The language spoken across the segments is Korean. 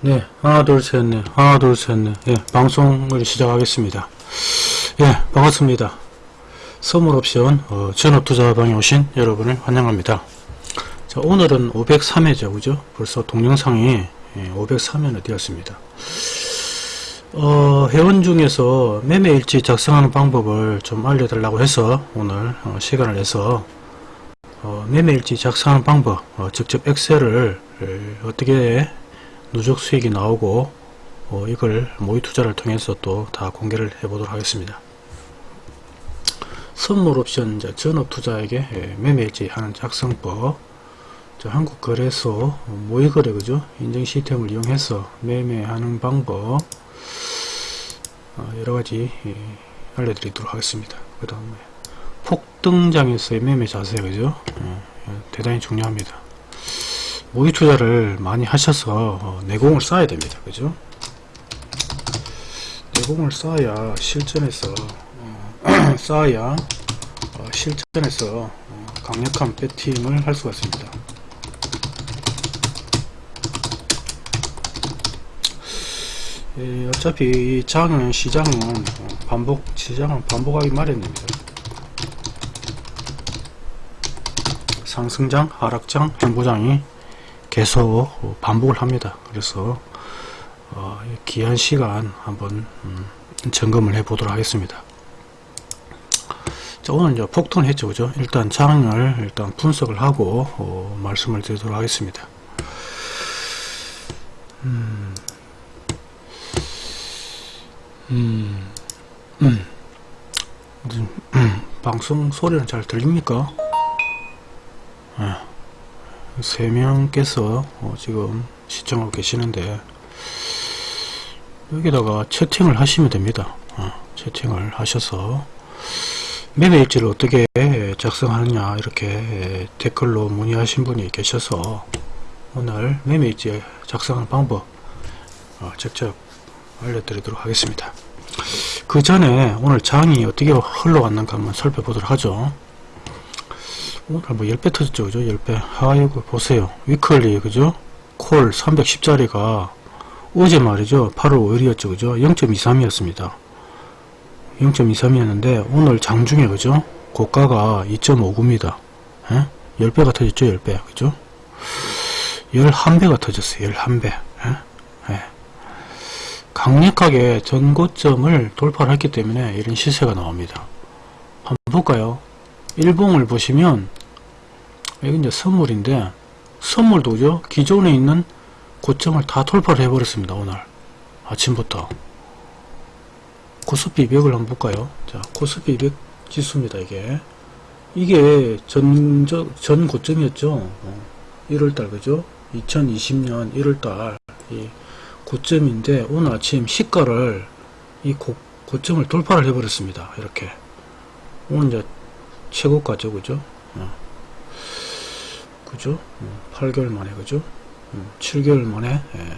네, 하나, 둘, 셋, 넷, 하나, 둘, 셋, 넷. 예, 방송을 시작하겠습니다. 예, 반갑습니다. 선물옵션, 어, 전업투자방에 오신 여러분을 환영합니다. 자, 오늘은 503회죠, 그죠? 벌써 동영상이 예, 503회나 되었습니다. 어, 회원 중에서 매매일지 작성하는 방법을 좀 알려달라고 해서 오늘 어, 시간을 내서 어, 매매일지 작성하는 방법, 어, 직접 엑셀을 에, 어떻게 누적 수익이 나오고 어, 이걸 모의 투자를 통해서 또 다 공개를 해 보도록 하겠습니다. 선물 옵션 이제 전업 투자에게 예, 매매일지 하는 작성법 자, 한국거래소 모의거래 그죠 인증 시스템을 이용해서 매매하는 방법 어, 여러가지 예, 알려드리도록 하겠습니다. 그 다음에 폭등장에서의 매매 자세 그죠 예, 예, 대단히 중요합니다. 모의 투자를 많이 하셔서 어, 내공을 쌓아야 됩니다. 그죠? 내공을 쌓아야 실전에서 어, 쌓아야 어, 실전에서 어, 강력한 배팅을 할 수가 있습니다. 예, 어차피 이 장은 시장은 어, 반복 시장은 반복하기 마련입니다. 상승장, 하락장, 행보장이 계속 반복을 합니다. 그래서 어, 귀한 시간 한번 음, 점검을 해 보도록 하겠습니다. 자, 오늘 이제 폭등을 했죠, 그죠? 일단 장을 일단 분석을 하고 어, 말씀을 드리도록 하겠습니다. 음, 음, 음, 음, 방송 소리는 잘 들립니까? 네. 세 명께서 어, 지금 시청하고 계시는데 여기다가 채팅을 하시면 됩니다. 어, 채팅을 하셔서 매매 일지를 어떻게 작성하느냐 이렇게 댓글로 문의하신 분이 계셔서 오늘 매매 일지 작성하는 방법 어, 직접 알려드리도록 하겠습니다. 그 전에 오늘 장이 어떻게 흘러갔는가 한번 살펴보도록 하죠. 오늘 뭐 10배 터졌죠 그죠? 10배. 아이고 보세요. 위클리 그죠? 콜 310짜리가 어제 말이죠. 8월 5일이었죠 그죠? 0.23이었습니다. 0.23이었는데 오늘 장중에 그죠? 고가가 2.59입니다. 예? 10배가 터졌죠 10배 그죠? 11배가 터졌어요 11배. 예? 예. 강력하게 전고점을 돌파를 했기 때문에 이런 시세가 나옵니다. 한번 볼까요? 일봉을 보시면 여기 이제 선물인데 선물도 그죠 기존에 있는 고점을 다 돌파를 해버렸습니다 오늘. 아침부터. 코스피 200을 한번 볼까요? 자 코스피 200 지수입니다 이게. 이게 전, 저, 전 고점이었죠? 어, 1월달 그죠? 2020년 1월달. 이 고점인데 오늘 아침 시가를 이 고, 고점을 돌파를 해버렸습니다 이렇게. 오늘 이제 최고가죠 그죠? 어. 그죠? 어, 8개월 만에 그죠? 어, 7개월 만에 예,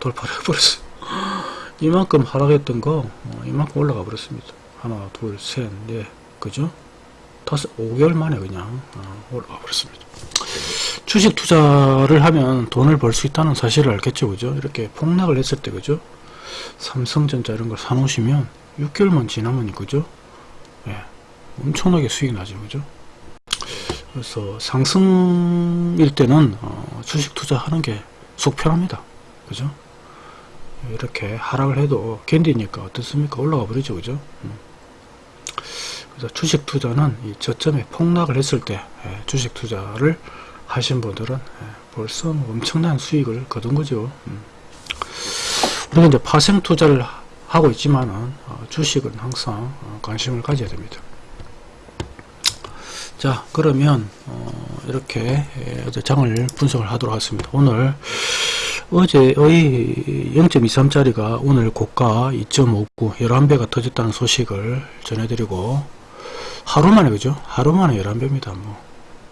돌파를 해버렸어요. 이만큼 하락했던 거 어, 이만큼 올라가 버렸습니다. 하나 둘셋넷 그죠? 다섯 5개월 만에 그냥 어, 올라가 버렸습니다. 주식 투자를 하면 돈을 벌 수 있다는 사실을 알겠죠 그죠? 이렇게 폭락을 했을 때 그죠? 삼성전자 이런 걸 사놓으시면 6개월만 지나면 그죠? 예. 엄청나게 수익 나죠 그죠 그래서 상승일 때는 어, 주식 투자하는 게 속 편합니다. 그죠? 이렇게 하락을 해도 견디니까 어떻습니까? 올라가 버리죠. 그죠? 음. 그래서 주식 투자는 이 저점에 폭락을 했을 때 예, 주식 투자를 하신 분들은 예, 벌써 엄청난 수익을 거둔 거죠. 음. 우리가 이제 파생 투자를 하고 있지만은 어, 주식은 항상 어, 관심을 가져야 됩니다 자 그러면 어, 이렇게 어제 장을 분석을 하도록 하겠습니다. 오늘 어제의 0.23짜리가 오늘 고가 2.59 11배가 터졌다는 소식을 전해드리고 하루 만에 그죠? 하루 만에 11배입니다 뭐,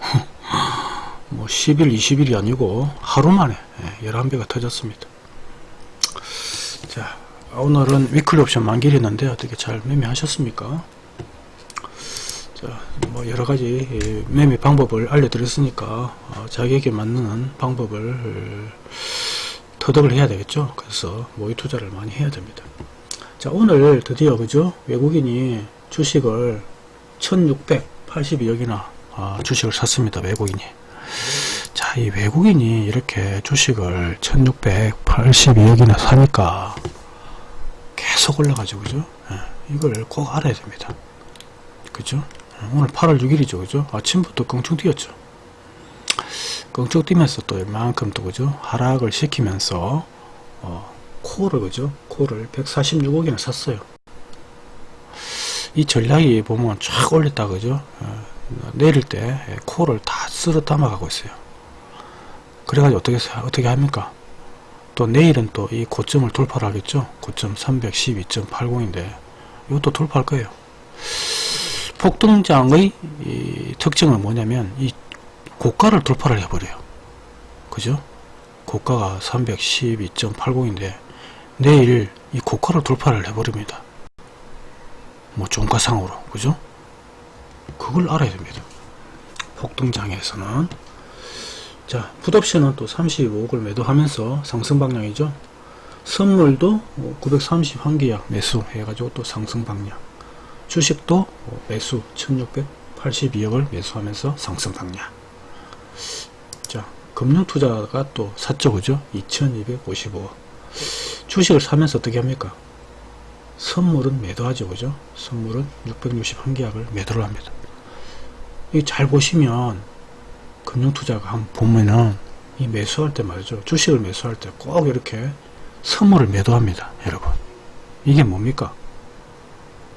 뭐 10일 20일이 아니고 하루 만에 11배가 터졌습니다. 자 오늘은 위클리 옵션 만기를 했는데 어떻게 잘 매매하셨습니까? 자, 뭐 여러가지 매매 방법을 알려드렸으니까 어, 자기에게 맞는 방법을 터득을 해야 되겠죠. 그래서 모의 투자를 많이 해야 됩니다. 자 오늘 드디어 그죠 외국인이 주식을 1682억이나 아, 주식을 샀습니다. 외국인이. 자, 이 외국인이 이렇게 주식을 1682억이나 사니까 계속 올라가죠. 그죠? 예, 이걸 꼭 알아야 됩니다. 그죠? 예, 오늘 8월 6일이죠. 그죠? 아침부터 껑충 뛰었죠. 껑충 뛰면서 또 이만큼 또 그죠? 하락을 시키면서 어, 코를 그죠? 코를 146억이나 샀어요. 이 전략이 보면 쫙 올렸다 그죠? 어, 내릴 때 코를 다 쓸어 담아가고 있어요. 그래가지고 어떻게 어떻게 합니까? 또 내일은 또 이 고점을 돌파를 하겠죠. 고점 312.80인데 이것도 돌파할 거예요. 폭등장의 이 특징은 뭐냐면 이 고가를 돌파를 해버려요. 그죠? 고가가 312.80인데 내일 이 고가를 돌파를 해버립니다. 뭐 종가상으로 그죠? 그걸 알아야 됩니다. 폭등장에서는 자 풋옵션은 또 35억을 매도하면서 상승 방향이죠. 선물도 931계약 매수 해가지고 또 상승 방향 주식도 매수 1682억을 매수하면서 상승 방향 자 금융투자가 또 샀죠 그죠? 2255억 주식을 사면서 어떻게 합니까? 선물은 매도하죠 그죠? 선물은 661계약을 매도를 합니다. 이잘 보시면 금융투자가 한번 보면은 이 매수할 때 말이죠. 주식을 매수할 때 꼭 이렇게 선물을 매도합니다 여러분. 이게 뭡니까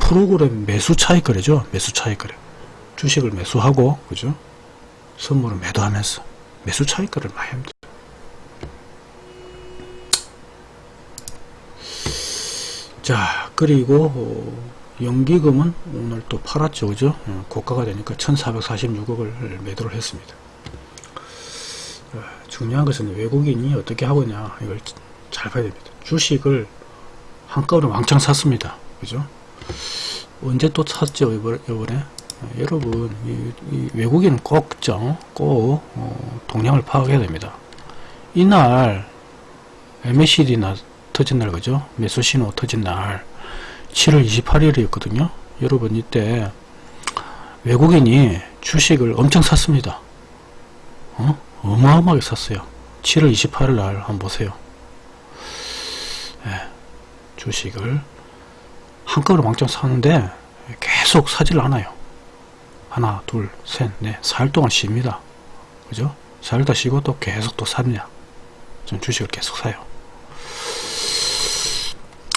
프로그램 매수 차익 거래죠. 매수 차익 거래. 주식을 매수하고 그죠? 선물을 매도하면서 매수 차익 거래를 많이 합니다. 자 그리고 어, 연기금은 오늘 또 팔았죠. 그죠? 어, 고가가 되니까 1446억을 매도를 했습니다. 어, 중요한 것은 외국인이 어떻게 하고냐. 이걸 잘 봐야 됩니다. 주식을 한꺼번에 왕창 샀습니다. 그죠 언제 또 샀죠 이번에, 이번에? 어, 여러분 이, 이 외국인은 꼭죠? 꼭 어, 동향을 파악해야 됩니다. 이날 MACD나 터진 날 그죠? 매수 신호 터진 날 7월 28일이었거든요. 여러분 이때 외국인이 주식을 엄청 샀습니다. 어? 어마어마하게 샀어요. 7월 28일 날 한번 보세요. 네, 주식을 한꺼번에 왕창 사는데 계속 사질 않아요. 하나 둘 셋 넷 4일 동안 쉽니다. 그죠? 4일 다 쉬고 또 계속 또 샀냐 전 주식을 계속 사요.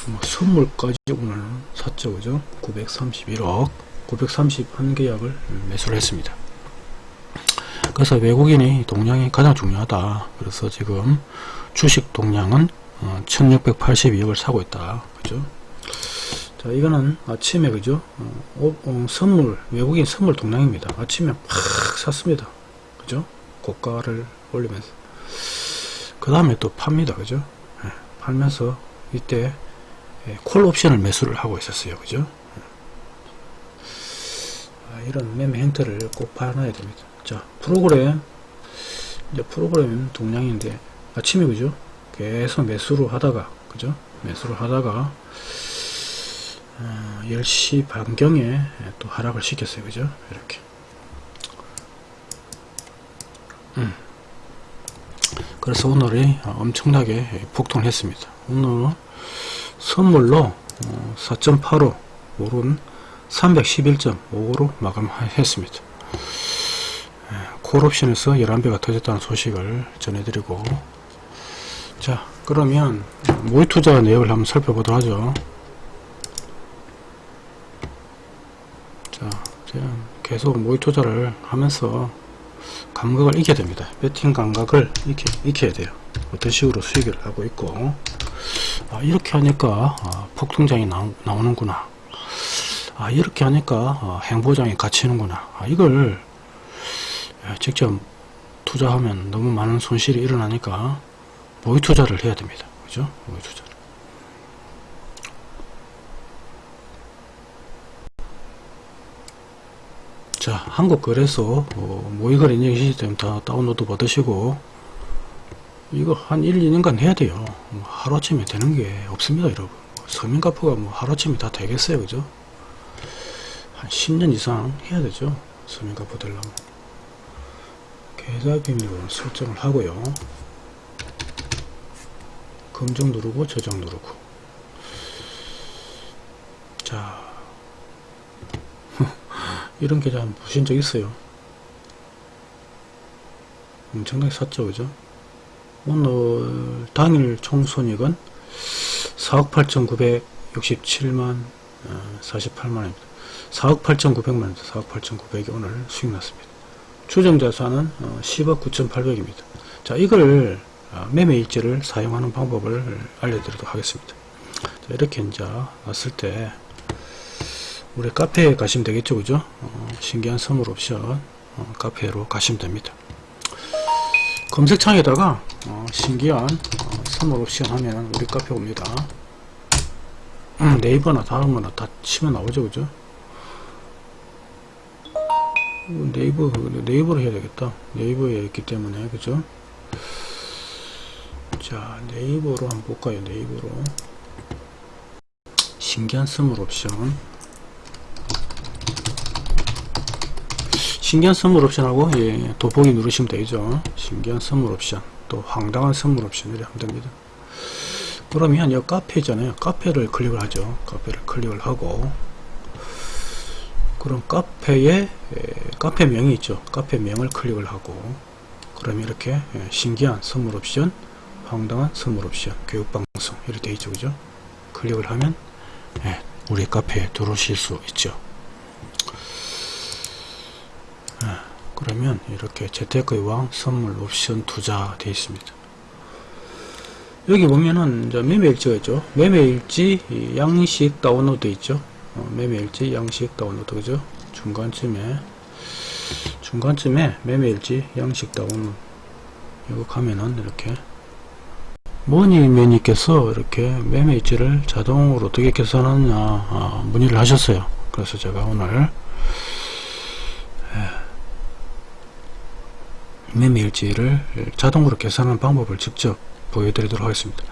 뭐 선물까지 오늘 샀죠 그죠? 931억 931계약을 매수를 했습니다. 그래서 외국인의 동량이 가장 중요하다. 그래서 지금 주식 동량은 1682억을 사고 있다. 그죠 자 이거는 아침에 그죠 어, 어, 선물 외국인 선물 동량입니다 아침에 팍 샀습니다 그죠 고가를 올리면서 그 다음에 또 팝니다 그죠 네, 팔면서 이때 예, 콜 옵션을 매수를 하고 있었어요. 그죠? 아, 이런 매매 행태를 꼭 봐놔야 됩니다. 자, 프로그램, 이제 프로그램 동량인데, 아침에 그죠? 계속 매수를 하다가, 그죠? 매수를 하다가, 어, 10시 반경에 또 하락을 시켰어요. 그죠? 이렇게. 음. 그래서 오늘이 엄청나게 폭등을 했습니다. 오늘 선물로 4.85 오른 311.55로 마감했습니다. 콜옵션에서 11배가 터졌다는 소식을 전해드리고 자 그러면 모의투자 내역을 한번 살펴보도록 하죠. 자 계속 모의 투자를 하면서 감각을 익혀야 됩니다. 배팅 감각을 익혀, 익혀야 돼요. 어떤 식으로 수익을 하고 있고. 아, 이렇게 하니까 아, 폭등장이 나, 오는구나. 아, 이렇게 하니까 아, 행보장이 갇히는구나. 아, 이걸 직접 투자하면 너무 많은 손실이 일어나니까 모의 투자를 해야 됩니다. 그죠? 모의 투자 자 한국거래소 어, 모의거래 인증 시스템 다 다운로드 받으시고 이거 한 1, 2년간 해야 돼요. 뭐 하루아침에 되는 게 없습니다, 여러분. 뭐 서민가프가 뭐 하루아침에 다 되겠어요, 그죠? 한 10년 이상 해야 되죠. 서민가프 되려면. 계좌 비밀번호 설정을 하고요. 검정 누르고 저장 누르고. 자, 이런 계좌 보신 적 있어요? 엄청나게 샀죠, 그죠? 오늘 당일 총손익은 4억 8,967만 48만원입니다. 4억 8,900만원, 4억 8,900이 오늘 수익 났습니다. 추정 자산은 10억 9,800입니다. 자, 이걸 아, 매매 일지를 사용하는 방법을 알려드리도록 하겠습니다. 자, 이렇게 이제 왔을 때 우리 카페에 가시면 되겠죠, 그죠? 어, 신기한 선물 옵션 어, 카페로 가시면 됩니다. 검색창에다가 어, 신기한 어, 선물 옵션 하면 우리 카페 옵니다. 음, 네이버나 거나 다 치면 나오죠, 그죠? 어, 네이버, 네이버로 해야 되겠다. 네이버에 있기 때문에, 그죠? 자, 네이버로 한번 볼까요, 네이버로. 신기한 선물 옵션. 신기한 선물 옵션하고 예, 돋보기 누르시면 되죠. 신기한 선물 옵션 또 황당한 선물 옵션 이렇게 하면 됩니다. 그러면 이 카페 잖아요. 카페를 클릭을 하죠. 카페를 클릭을 하고 그럼 카페에 예, 카페 명이 있죠. 카페 명을 클릭을 하고 그러면 이렇게 예, 신기한 선물 옵션 황당한 선물 옵션 교육방송 이렇게 되어 있죠. 그죠? 클릭을 하면 예, 우리 카페에 들어오실 수 있죠. 그러면 이렇게 재테크의 왕 선물 옵션 투자 되어 있습니다. 여기 보면은 매매일지가 있죠. 매매일지 양식 다운로드 있죠. 어, 매매일지 양식 다운로드 그죠? 중간쯤에 중간쯤에 매매일지 양식 다운로드 이거 가면은 이렇게 머니 매니께서 이렇게 매매일지를 자동으로 어떻게 계산하느냐 아, 문의를 하셨어요. 그래서 제가 오늘 매매일지를 자동으로 계산하는 방법을 직접 보여드리도록 하겠습니다.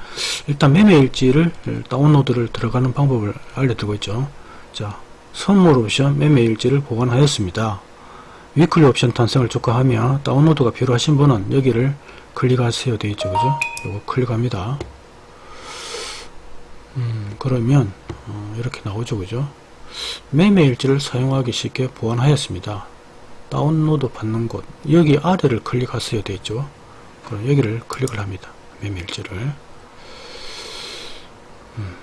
일단 매매일지를 다운로드를 들어가는 방법을 알려드리고 있죠. 자, 선물 옵션 매매일지를 보관하였습니다. 위클리 옵션 탄생을 촉구하며 다운로드가 필요하신 분은 여기를 클릭하세요 되어 있죠. 그죠? 이거 클릭합니다. 음, 그러면 어, 이렇게 나오죠. 그죠? 매매일지를 사용하기 쉽게 보완하였습니다. 다운로드 받는 곳. 여기 아래를 클릭하셔야 되죠. 그럼 여기를 클릭을 합니다. 매매일지를. 음,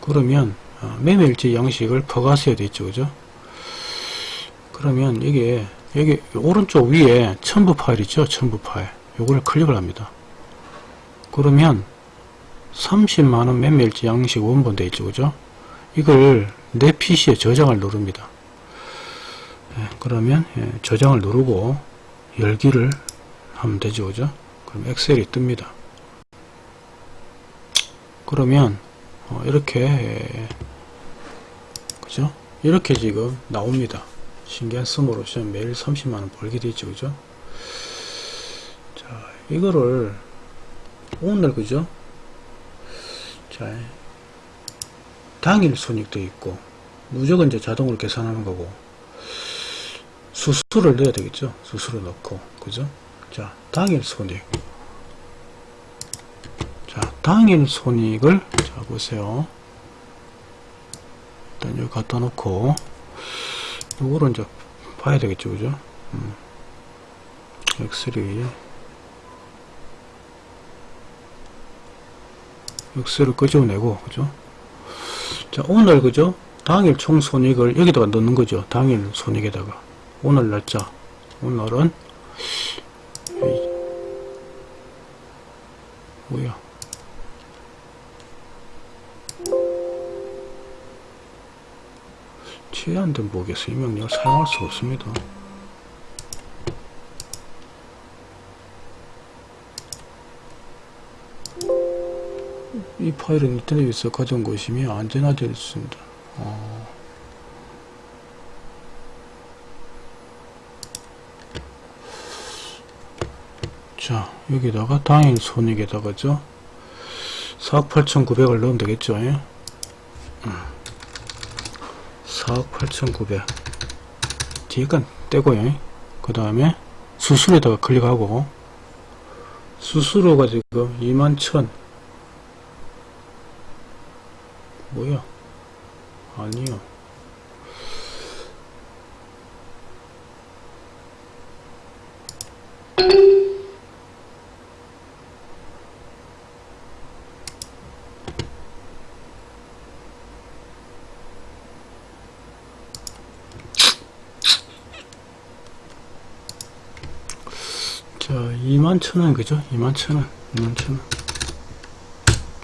그러면 어, 매매일지 양식을 퍼가셔야 되죠. 그죠? 그러면 여기에 여기 오른쪽 위에 첨부 파일 있죠? 첨부 파일. 요거를 클릭을 합니다. 그러면 30만원 매매일지 양식 원본 되어 있죠. 그죠? 이걸 내 PC에 저장을 누릅니다. 예, 그러면 예, 저장을 누르고 열기를 하면 되죠 그죠? 그럼 엑셀이 뜹니다. 그러면 어, 이렇게 예, 그죠? 이렇게 지금 나옵니다. 신기한 스몰로서 매일 30만원 벌게 되죠 그죠? 자 이거를 오늘 그죠? 자 당일 손익도 있고 무조건 이제 자동으로 계산하는 거고 수수를 넣어야 되겠죠. 수수를 넣고, 그죠? 자, 당일 손익. 자, 당일 손익을, 자, 보세요. 일단 여기 갖다 놓고, 요거를 이제 봐야 되겠죠. 그죠? 음. 엑셀이, 엑셀을 끄집어내고, 그죠? 자, 오늘, 그죠? 당일 총 손익을 여기다가 넣는 거죠. 당일 손익에다가. 오늘 날짜. 오늘은 뭐야? 제한된 목에서 이 명령을 사용할 수 없습니다. 이 파일은 인터넷에서 가져온 것이며 안전하되어 있습니다. 어. 자 여기다가 당일 손익에다가죠? 4억 8,900을 넣으면 되겠죠 예? 4억 8,900 뒤에 건 떼고요 그 다음에 수수료에다가 클릭하고. 수수료가 지금 21,000 뭐야? 아니요 자, 2만 천원, 그죠? 2만 천원, 2만 천원.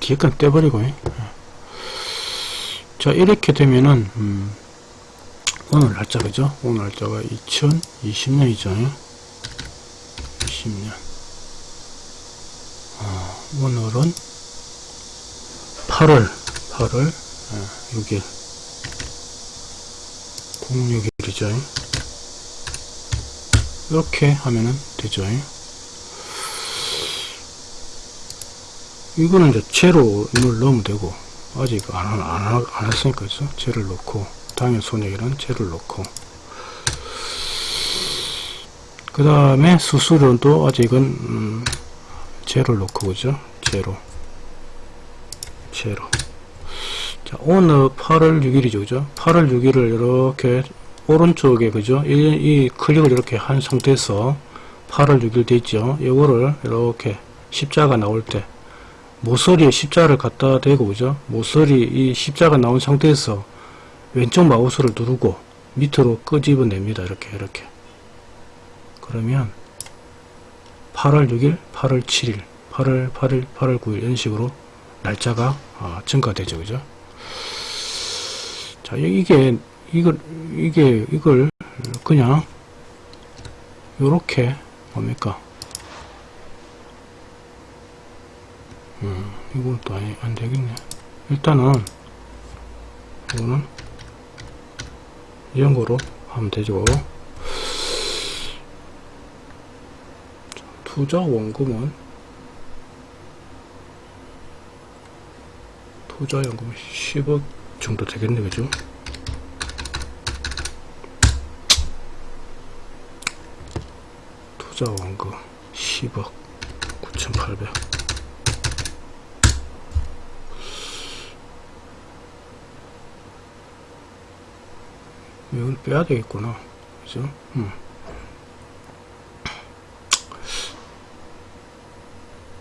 뒤에 건 떼버리고, 예. 자, 이렇게 되면은, 음, 오늘 날짜, 그죠? 오늘 날짜가 2020년이죠. 20년. 어, 오늘은 8월, 8월, 예, 6일. 06일이죠. 이렇게 하면은 되죠. 이거는 이제 제로를 넣으면 되고 아직 안, 안, 안, 안 했으니까 그죠? 제를 넣고 당일 손익이란 제를 넣고 그 다음에 수수료도 아직은 음, 제를 넣고 그죠? 제로 제로 자 오늘 8월 6일이죠 그죠? 8월 6일을 이렇게 오른쪽에 그죠? 이, 이 클릭을 이렇게 한 상태에서 8월 6일 되죠? 이거를 이렇게 십자가 나올 때 모서리에 십자를 갖다 대고 그죠? 모서리 이 십자가 나온 상태에서 왼쪽 마우스를 누르고 밑으로 끄집어 냅니다. 이렇게 이렇게 그러면 8월 6일, 8월 7일, 8월 8일, 8월 9일 이런 식으로 날짜가 아, 증가되죠. 그죠? 자, 이게 이걸 이게 이걸 그냥 요렇게 뭡니까 음, 이건 또 아니, 안 되겠네. 일단은 이거는 이런 거로 하면 되죠. 투자 원금은 투자 연금 10억 정도 되겠네 그죠? 투자 원금 10억 9,800 이걸 빼야 되겠구나 그죠 음.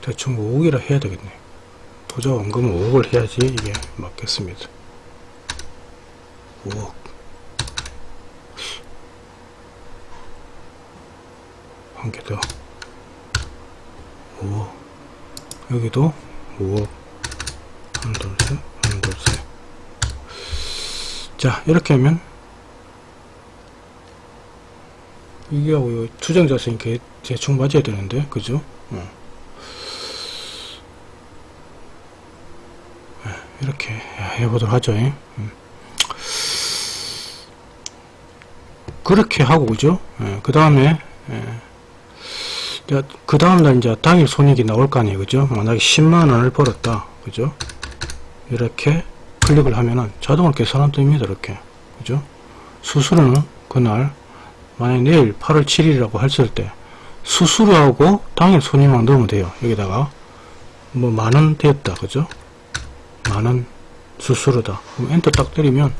대충 5억이라 해야 되겠네 투자 원금은 5억을 해야지 이게 맞겠습니다 5억 한 개 더. 5억. 여기도 5억. 하나, 둘, 셋, 하나, 둘, 셋. 자, 이렇게 하면, 이게 하고, 투정자세히 대충 맞아야 되는데, 그죠? 어. 네, 이렇게 해보도록 하죠. 음. 그렇게 하고, 그죠? 예, 그 다음에, 예. 그 다음날 이제 당일 손익이 나올 거 아니에요 그죠 만약에 10만원을 벌었다 그죠 이렇게 클릭을 하면은 자동으로 계산은 뜹니다 이렇게 그죠 수수료는 그날 만약 내일 8월 7일이라고 했을 때 수수료하고 당일 손익만 넣으면 돼요. 여기다가. 뭐 만원 되었다. 그죠? 만원 수수료다. 그럼 엔터 딱 때리면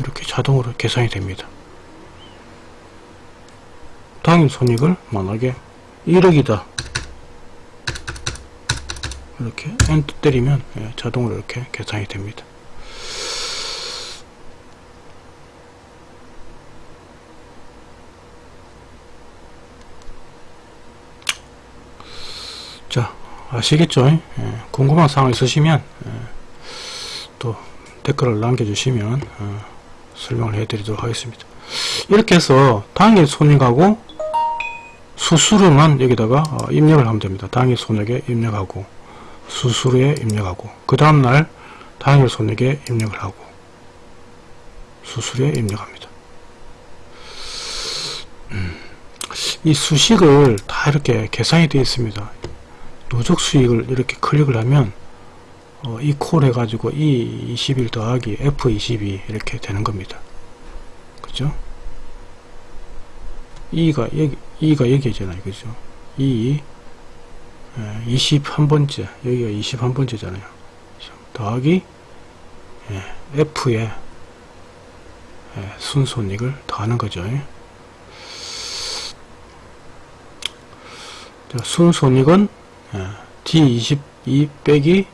이렇게 자동으로 계산이 됩니다. 당일 손익을 만약에 1억이다. 이렇게 엔터 때리면 예, 자동으로 이렇게 계산이 됩니다 자 아시겠죠 예, 궁금한 사항 있으시면 예, 또 댓글을 남겨주시면 어, 설명을 해드리도록 하겠습니다 이렇게 해서 당일 손익하고 수수료만 여기다가 어, 입력을 하면 됩니다. 당일 손익에 입력하고 수수료에 입력하고 그 다음날 당일 손익에 입력을 하고 수수료에 입력합니다. 음, 이 수식을 다 이렇게 계산이 되어 있습니다. 누적 수익을 이렇게 클릭을 하면 어, 이콜 해가지고 E21 더하기 F22 이렇게 되는 겁니다. 그죠? E가 여기, E가 여기잖아요. 그죠? E 21번째, 여기가 21번째잖아요. 더하기 예, F에 예, 순손익을 더하는 거죠. 순손익은 D22 빼기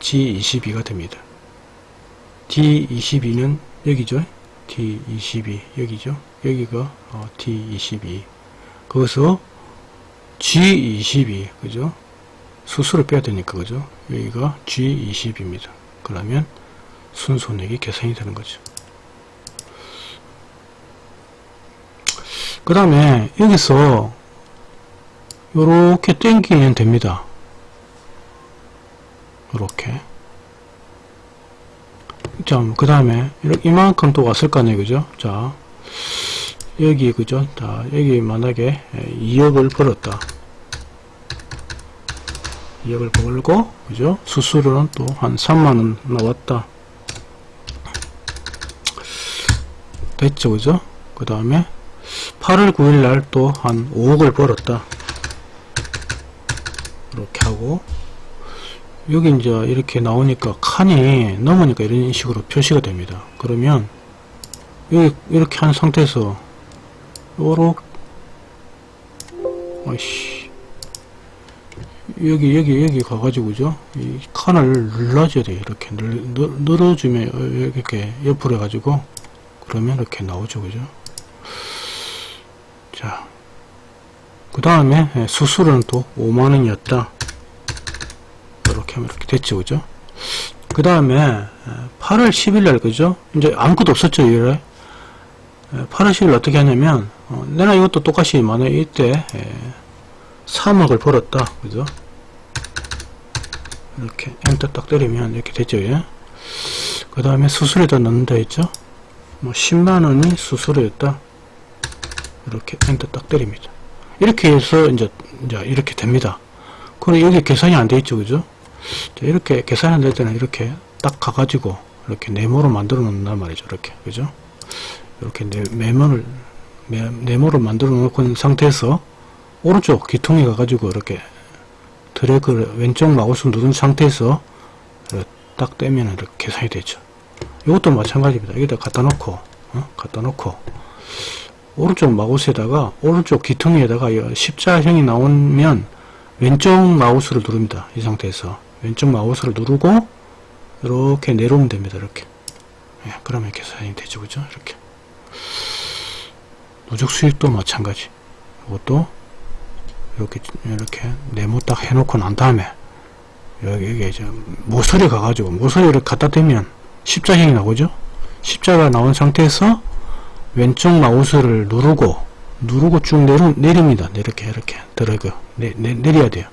G22가 됩니다. D22는 여기죠. D22 여기죠. 여기가 어, D22 거기서 G22 그죠? 수수를 빼야 되니까 그죠? 여기가 G20입니다. 그러면 순손익이 계산이 되는 거죠. 그 다음에 여기서 이렇게 땡기면 됩니다. 이렇게 자, 그 다음에 이만큼 또 왔을 거 아니에요, 그죠? 자, 여기 그죠? 자, 여기 만약에 2억을 벌었다. 2억을 벌고, 그죠? 수수료는 또 한 3만원 나왔다. 됐죠, 그죠? 그 다음에 8월 9일 날 또 한 5억을 벌었다. 이렇게 하고 여기 이제 이렇게 나오니까 칸이 넘으니까 이런 식으로 표시가 됩니다. 그러면 여기 이렇게 한 상태에서 요렇게 아이씨 여기 여기 여기 가가지고 그죠? 이 칸을 눌러줘야 돼요. 이렇게 늘, 늘어주면 이렇게 옆으로 해가지고 그러면 이렇게 나오죠. 그죠? 자 그 다음에 수수료는 또 5만원이었다. 이렇게 하면 이렇게 됐죠 그죠? 그 다음에 8월 10일날 그죠? 이제 아무것도 없었죠 이래 8월 10일 어떻게 하냐면 어, 내가 이것도 똑같이 만약 이때 에, 3억을 벌었다 그죠? 이렇게 엔터 딱 때리면 이렇게 되죠 예? 그 다음에 수수료에다 넣는다 했죠? 뭐 10만원이 수수료였다. 이렇게 엔터 딱 때립니다 이렇게 해서 이제, 이제 이렇게 됩니다 그럼 여기 계산이 안 돼 있죠 그죠 이렇게 계산이 안 될 때는 이렇게 딱 가가지고 이렇게 네모로 만들어 놓는단 말이죠 이렇게 그죠 이렇게 네, 네모를 네모를 만들어 놓은 상태에서 오른쪽 기통에 가가지고 이렇게 드래그를 왼쪽 마우스 누른 상태에서 딱 떼면 이렇게 계산이 되죠. 이것도 마찬가지입니다. 여기다 갖다 놓고 어? 갖다 놓고 오른쪽 마우스에다가 오른쪽 기통에다가 십자형이 나오면 왼쪽 마우스를 누릅니다. 이 상태에서 왼쪽 마우스를 누르고 이렇게 내려오면 됩니다. 이렇게 예, 그러면 계산이 되죠. 그죠? 이렇게 누적 수익도 마찬가지 이것도 이렇게 이렇게 네모 딱 해놓고 난 다음에 여기 이게 이제 모서리 가가지고 모서리를 갖다 대면 십자형이 나오죠 십자가 나온 상태에서 왼쪽 마우스를 누르고 누르고 쭉 내려, 내립니다. 이렇게 이렇게. 드래그. 내, 내, 내려야 돼요.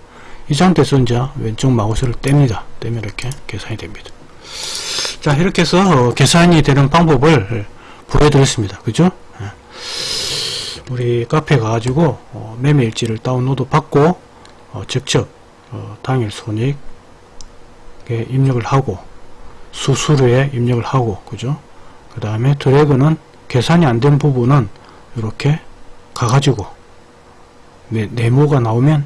이 상태에서 이제 왼쪽 마우스를 뗍니다. 떼면 이렇게 계산이 됩니다. 자 이렇게 해서 어, 계산이 되는 방법을 보여드렸습니다. 그죠? 우리 카페 가가지고 어, 매매일지를 다운로드 받고 어, 직접 어, 당일 손익에 입력을 하고 수수료에 입력을 하고 그죠? 그 다음에 드래그는 계산이 안 된 부분은 이렇게 가가지고 네, 네모가 나오면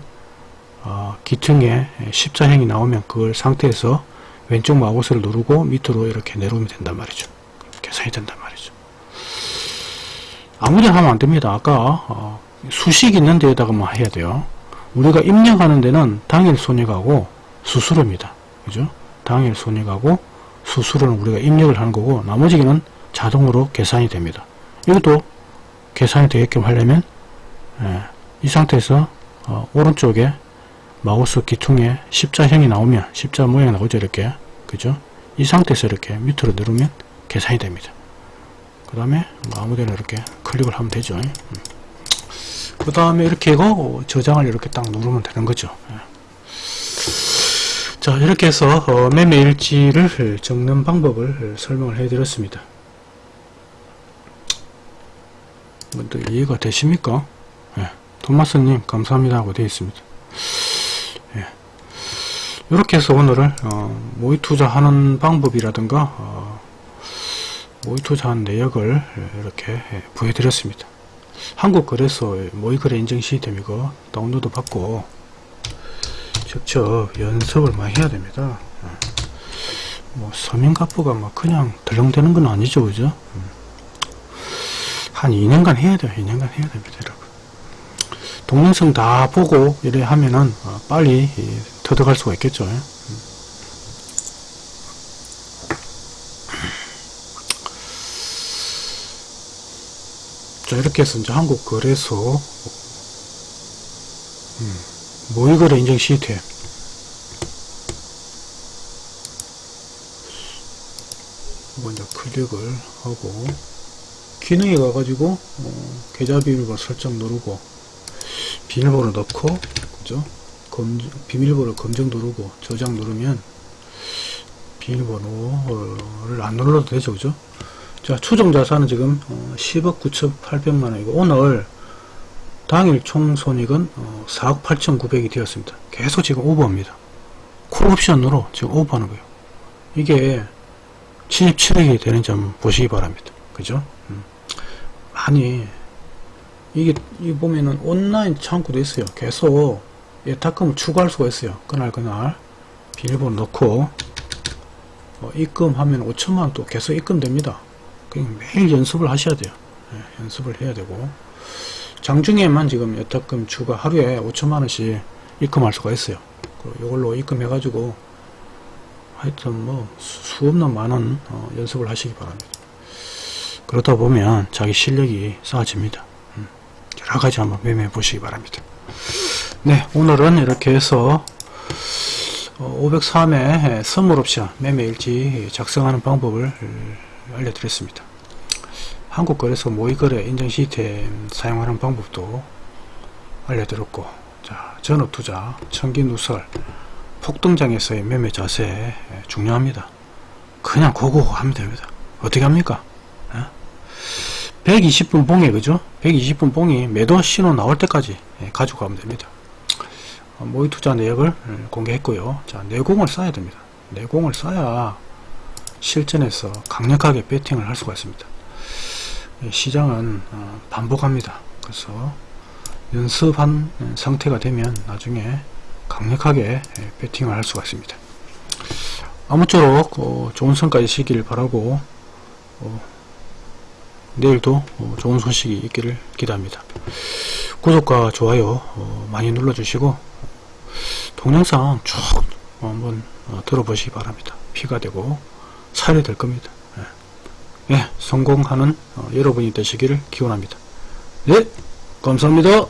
어, 기퉁에 십자형이 나오면 그걸 상태에서 왼쪽 마우스를 누르고 밑으로 이렇게 내려오면 된단 말이죠 계산이 된단 말이죠 아무데나 하면 안됩니다. 아까 어, 수식 있는 데에다가만 해야 돼요. 우리가 입력하는 데는 당일 손익하고 수수료입니다. 그죠? 당일 손익하고 수수료는 우리가 입력을 하는 거고 나머지는 자동으로 계산이 됩니다. 이것도 계산이 되게끔 하려면 예, 이 상태에서 어, 오른쪽에 마우스 기퉁에 십자형이 나오면 십자 모양이 나오죠 이렇게 그죠 이 상태에서 이렇게 밑으로 누르면 계산이 됩니다 그 다음에 뭐 아무데나 이렇게 클릭을 하면 되죠 음. 그 다음에 이렇게 하고 저장을 이렇게 딱 누르면 되는 거죠 예. 자 이렇게 해서 어, 매매일지를 적는 방법을 설명을 해 드렸습니다 또 이해가 되십니까 예. 도마스님 감사합니다 하고 되어 있습니다. 예. 이렇게 해서 오늘은 어, 모의 투자하는 방법이라든가 어, 모의 투자한 내역을 이렇게 보여드렸습니다. 한국거래소의 모의거래 인증 시스템 이거 다운로드 받고 직접 연습을 많이 해야 됩니다. 어. 뭐 서민가부가 뭐 그냥 덜렁대는 건 아니죠, 그죠? 음. 한 2년간 해야 돼요. 2년간 해야 됩니다, 여러분. 동영상 다 보고 이래 하면은 어, 빨리 터득할 수가 있겠죠. 음. 자 이렇게 해서 이제 한국 거래소 음, 모의거래 인증 시스템 먼저 클릭을 하고 기능에 가가지고 어, 계좌 비밀번호 설정 누르고 비밀번호 넣고 그죠? 검, 비밀번호 검증 누르고 저장 누르면 비밀번호를 안 눌러도 되죠 그죠? 자 추정 자산은 지금 어, 10억 9,800만원이고 오늘 당일 총 손익은 어, 4억 8,900이 되었습니다. 계속 지금 오버입니다. 콜옵션으로 지금 오버하는 거예요. 이게 77억이 되는지 한번 보시기 바랍니다. 그죠 음. 아니 이게 이 보면은 온라인 창구도 있어요. 계속 예탁금을 추가할 수가 있어요. 그날 그날. 비밀번호 넣고. 어, 입금하면 5천만원 또 계속 입금됩니다. 그냥 매일 연습을 하셔야 돼요. 예, 연습을 해야 되고. 장중에만 지금 예탁금 추가 하루에 5천만원씩 입금할 수가 있어요. 이걸로 입금해 가지고 하여튼 뭐 수없는 많은 어, 연습을 하시기 바랍니다 그러다 보면 자기 실력이 쌓아집니다. 음, 여러가지 한번 매매해 보시기 바랍니다. 네 오늘은 이렇게 해서 503회 선물옵션 매매일지 작성하는 방법을 알려드렸습니다. 한국거래소 모의거래 인증 시스템 사용하는 방법도 알려드렸고 자 전업투자 청기누설 폭등장에서의 매매 자세 중요합니다. 그냥 고고 하면 됩니다. 어떻게 합니까 120분 봉에 그죠? 120분 봉이 매도 신호 나올 때까지 가지고 가면 됩니다. 모의 투자 내역을 공개했고요. 자 내공을 쌓아야 됩니다. 내공을 쌓아야 실전에서 강력하게 배팅을 할 수가 있습니다. 시장은 어, 반복합니다. 그래서 연습한 상태가 되면 나중에 강력하게 배팅을 할 수가 있습니다. 아무쪼록 어, 좋은 성과 있으길 바라고 어, 내일도 좋은 소식이 있기를 기대합니다. 구독과 좋아요 많이 눌러주시고 동영상 쭉 한번 들어보시기 바랍니다. 피가 되고 살이 될 겁니다. 예, 네, 성공하는 여러분이 되시기를 기원합니다. 네 감사합니다.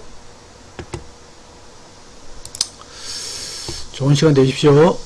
좋은 시간 되십시오